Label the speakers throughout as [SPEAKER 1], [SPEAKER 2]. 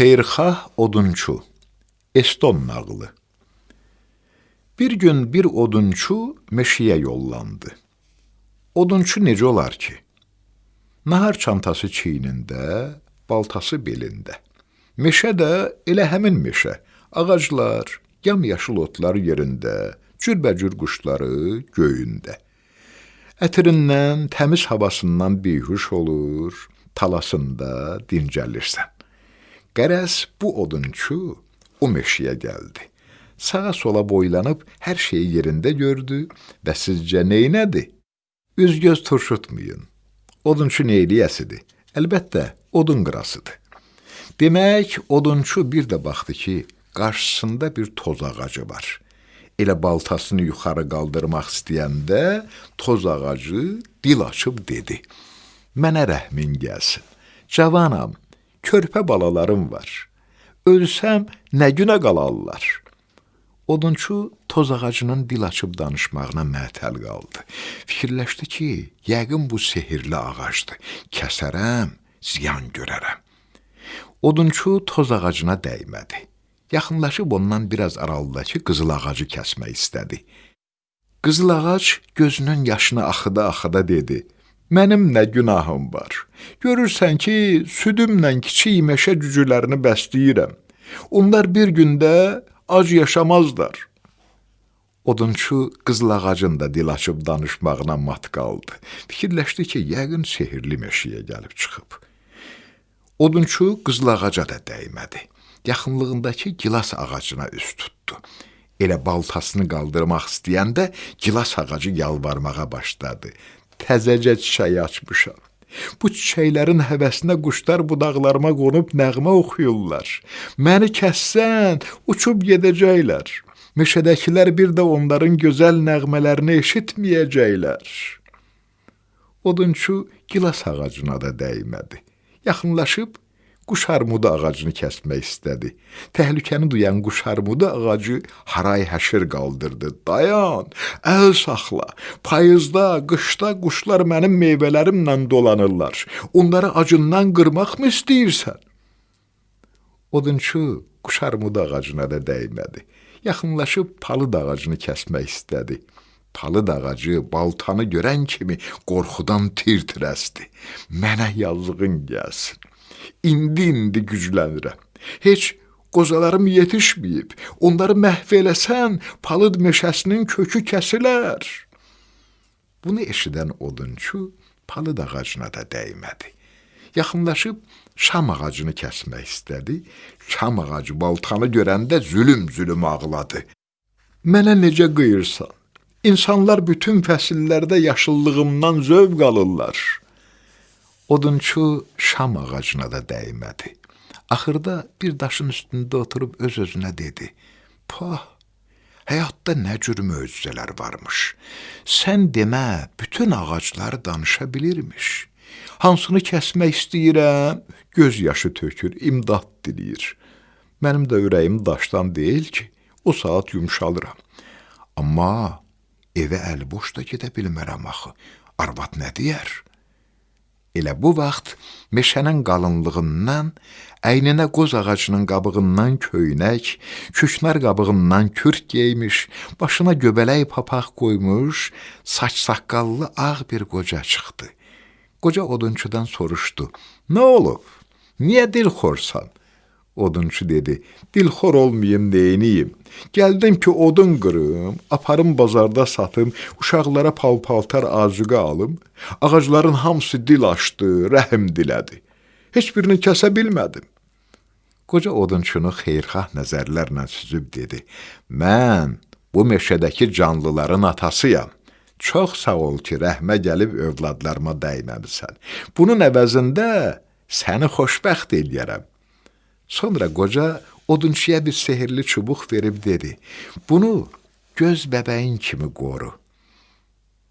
[SPEAKER 1] Xeyirxah odunçu Eston nağılı Bir gün bir odunçu meşiyə yollandı. Odunçu necə olar ki? Nahar çantası çiynində, baltası belində. Meşə də elə həmin meşə. Ağaclar, yamyaşıl otlar yerində, cürbəcür quşları göyündə. Ətirindən, təmiz havasından bihuş olur, talasında dincəlirsən. Qərəz bu odunçu o meşəyə gəldi. Sağa sola boylanıb hər şeyi yerində gördü və sizcə neynədi? Üz-göz turşutmayın. Odunçu neyliyəsidir? Əlbəttə, odun qırasıdır. Demək, odunçu bir də baxdı ki, qarşısında bir toz ağacı var. Elə baltasını yuxarı qaldırmaq istəyəndə toz ağacı dil açıb dedi: "Mənə rəhmin gəlsin. Cavanam, körpə balalarım var. Ölsəm nə günə qalarlar? Odunçu toz ağacının dil açıb danışmağına məətəl qaldı. Fikirləşdi ki, yəqin bu sehirli ağacdır. Kəsərəm, ziyan görərəm. Odunçu toz ağacına dəymədi. Yaxınlaşıb ondan biraz aralıdakı qızıl ağacı kəsmək istədi. Qızıl ağac gözünün yaşını axıda-axıda dedi: Mənim nə günahım var? Görürsən ki, südümlə kiçik meşə cücülərini bəsləyirəm. Onlar bir gündə ac yaşamazlar. Odunçu qızıl ağacın da dil açıb danışmağına mat qaldı. Fikirləşdi ki, yəqin sehirli meşəyə gəlib çıxıb. Odunçu qızıl ağaca da dəymədi. Yaxınlığındakı gilas ağacına üst tutdu. Elə baltasını qaldırmaq istəyəndə gilas ağacı yalvarmağa başladı təzəcə çiçək açmışam. Bu çiçəklərin həvəsinə quşlar budaqlarıma qonub nəğmə oxuyurlar. Məni kəssən, uçub gedəcəklər. Meşədəkilər bir də onların gözəl nəğmələrini eşitməyəcəklər. Odunçu gilas ağacına da dəymədi. Yaxınlaşıb quş armudu ağacını kəsmək istədi. Təhlükəni duyan quş armudu ağacı haray həşir qaldırdı. Dayan, əl saxla. Payızda, qışda quşlar mənim meyvələrimlə dolanırlar. Onları acından qırmaqmı istəyirsən? Odunçu quş armudu ağacına da dəymədi. Yaxınlaşıb palıd ağacını kəsmək istədi. Palıd ağacı baltanı görən kimi qorxudan tir-tir əsdi. Mənə yazığın gəlsin indi-indi güclənirəm. Heç qozalarım yetişməyib. Onları məhv eləsən, palıd meşəsinin kökü kəsilər. Bunu eşidən odunçu palıd ağacına da dəymədi. Yaxınlaşıb şam ağacını kəsmək istədi. Şam ağacı baltanı görəndə zülüm-zülüm ağladı. Mənə necə qıyırsan? İnsanlar bütün fəsillərdə yaşıllığımdan zövq alırlar. Odunçu şam ağacına da dəymədi. Axırda bir daşın üstündə oturub öz-özünə dedi: "Pah, həyatda nə cür möcüzələr varmış. Sən demə, bütün ağaclar danışa bilirmiş. Hansını kəsmək istəyirəm, göz yaşı tökür, imdad diləyir. Mənim də ürəyim daşdan deyil ki, o saat yumşalıram. Amma evə əl boş da gedə bilmərəm axı. Arvad nə deyər?" Elə bu vaxt meşənin qalınlığından, əyninə qoz ağacının qabığından köynək, küknar qabığından kürk geymiş, başına göbələk papaq qoymuş, saç-saqqallı ağ bir qoca çıxdı. Qoca odunçudan soruşdu: "Nə olub? Niyə dilxorsan?" Odunçu dedi, dilxor olmayım neyiniyim. Gəldim ki, odun qırım, aparım bazarda satım, uşaqlara pal-paltar azuqə alım. Ağacların hamısı dil açdı, rəhim dilədi. Heç birini kəsə bilmədim. Qoca odunçunu xeyrxah nəzərlərlə süzüb dedi, mən bu meşədəki canlıların atasıyam. Çox sağ ol ki, rəhmə gəlib övladlarıma dəyməmisən. Bunun əvəzində səni xoşbəxt eləyərəm. Sonra qoca odunçuya bir sehirli çubuq verib dedi, bunu göz bəbəyin kimi qoru.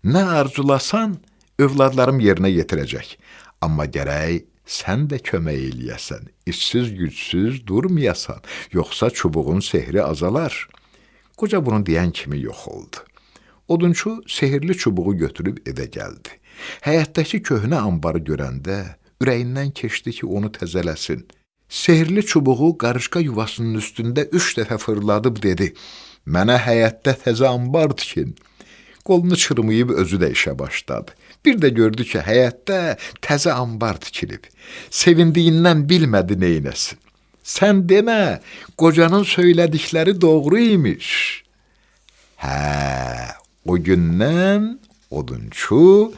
[SPEAKER 1] Nə arzulasan, övladlarım yerinə yetirəcək. Amma gərək sən də kömək eləyəsən, işsiz gücsüz durmayasan, yoxsa çubuğun sehri azalar. Qoca bunu deyən kimi yox oldu. Odunçu sehirli çubuğu götürüb evə gəldi. Həyətdəki köhnə anbarı görəndə ürəyindən keçdi ki, onu təzələsin. Sehrli çubuğu qarışqa yuvasının üstündə üç dəfə fırladıb dedi: "Mənə həyətdə təzə anbar tikin." Qolunu çırmayıb özü də işə başladı. Bir də gördü ki, həyətdə təzə anbar tikilib. Sevindiyindən bilmədi neynəsin. Sən demə, qocanın söylədikləri doğru imiş. Hə, o gündən odunçu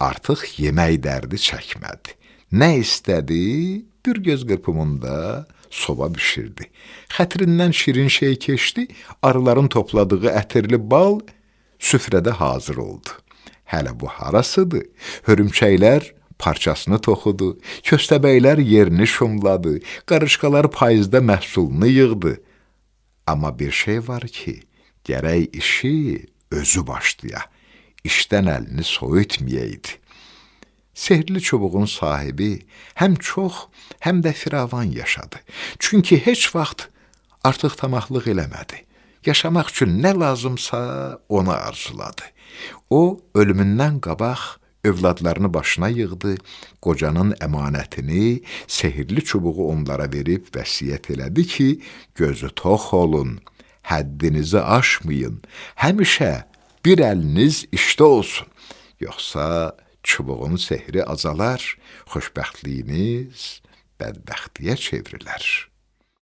[SPEAKER 1] artıq yemək dərdi çəkmədi. Nə istədi? Bir göz qırpımında soba bişirdi. Xətrindən şirin şey keçdi, arıların topladığı ətirli bal süfrədə hazır oldu. Hələ bu harasıdır? Hörümçəklər parçasını toxudu, köstəbəklər yerini şumladı, qarışqalar payızda məhsulunu yığdı. Amma bir şey var ki, gərək işi özü başlaya, işdən əlini soyutmayaydı. Sehrli çubuğun sahibi həm çox, həm də firavan yaşadı. Çünki heç vaxt artıq tamaqlıq eləmədi. Yaşamaq üçün nə lazımsa onu arzuladı. O ölümündən qabaq övladlarını başına yığdı, qocanın əmanətini sehrli çubuğu onlara verib vəsiyyət elədi ki, gözü tox olun, həddinizi aşmayın, həmişə bir əliniz işdə olsun. Yoxsa çubuğun sehri azalar, xoşbəxtliyiniz bədbəxtliyə çevrilər.''